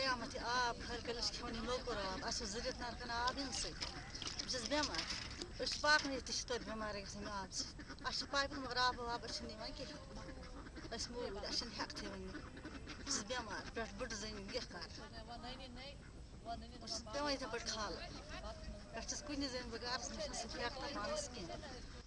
پتہ یہ آب کھل کھل کھیون یہ موکر آب اچھا زرت نرکن آب ان سی بہ چھس بیمار أسۍ چھِ پاکنٕے تہِ چھِ توتہِ بٮ۪مار گژھان آب سۭتۍ اَسہِ چھِ پایپہٕ مگر آب واب أسۍ چھِنہٕ نِوان کِہیٖنۍ أسۍ موٗدۍ اَسہِ چھِنہٕ ہٮ۪کتھٕے وۄنۍ بہٕ چھَس بٮ۪مار پٮ۪ٹھ بٔڑ زٔنۍ کیٛاہ کَرٕ بہٕ چھَس پٮ۪وان یِتھَے پٲٹھۍ کھالٕنۍ پٮ۪ٹھ چھَس کُنہِ زٔنۍ بہٕ گَرَس مےٚ چھَنہٕ سُہ ہٮ۪کتھا پانَس کینٛہہ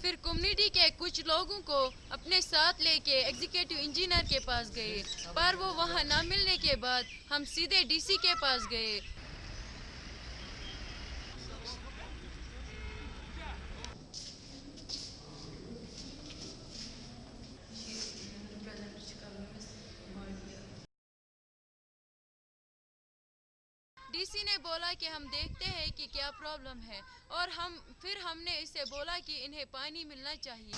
پھر کمیونٹی کے کچھ لوگوں کو اپنے ساتھ لے کے ایگزیکٹو انجینئر کے پاس گئے، پر وہ وہاں نہ ملنے کے بعد ہم سیدھے ڈی سی کے پاس گئے۔ ڈی سی نے بولا کہ ہم دیکھتے ہیں کہ کیا پرابلم ہے۔ اور ہم پھر ہم نے اسے بولا کہ انہیں پانی ملنا چاہیے۔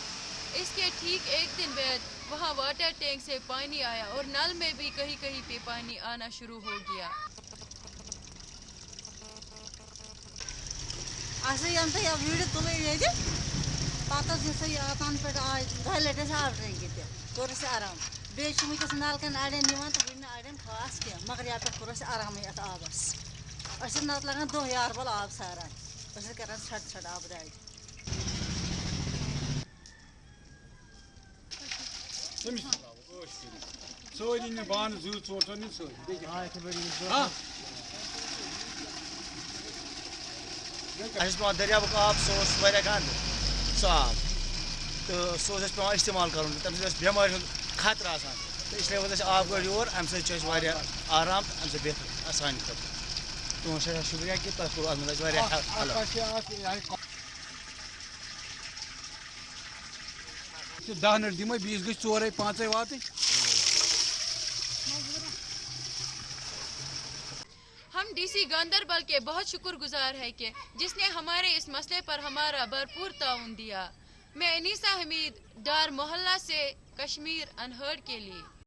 اس کے ٹھیک ایک دن بعد وہاں واٹر ٹینک سے پانی آیا اور نل میں بھی کہیں کہیں پہ پانی آنا شروع ہو گیا۔ اَسے یم تۄہہِ ویٖڈیو تُلٕے ییٚتہِ پَتہٕ حظ یُتھُے تَنہٕ پٮ۪ٹھ آے دۄیہِ لَٹہِ اَسہِ آب ٹرٛینٛکہِ تہِ کوٚر اَسہِ آرام۔ بیٚیہِ چھِ وٕنۍکٮ۪س نَلکَن اَڑٮ۪ن نِوان تہٕ وٕنہِ نہٕ اَڑٮ۪ن خاص کینٛہہ مگر یَتھ پٮ۪ٹھ کوٚر اَسہِ آرامٕے یَتھ آبَس أسۍ ٲسۍ نَتہٕ لَگان دۄہ یاربَل آب ساران أسۍ ٲسۍ کَران ژھٮ۪ٹ ژھٮ۪ٹ آبہٕ دادِ تٔمِس تہِ ترٛاوو ٲش کٔرِتھ سٲری نہِ بانہٕ زٕ ژور ژور نہِ سٲری بیٚیہِ کیٛاہ؟ ہاں اَسہِ اوس پٮ۪وان دٔریابُک آب سُہ اوس واریاہ گنٛدٕ سُہ آب تہٕ سُہ اوس اَسہِ پٮ۪وان اِستعمال کَرُن تَمہِ سۭتۍ اوس بٮ۪مارِ ہُنٛد خطرٕ آسان تہٕ خٲطرٕ تُہُنٛد سٮ۪ٹھاہ شُکریہ اَسہِ واریاہ ہٮ۪لٕپ دہ نَٹ دِمَے بیٚیِس گٔژھۍ ژورَے پانٛژَے واتٕنۍ ہم ڈی سی گاندربل کے بہت شکر گزار ہے کہ جس نے ہمارے اس مسئلے پر ہمارا بھرپور تعاون دیا۔ میں انیسا حمید ڈار محلہ سے کشمیر انہرڈ کے لیے۔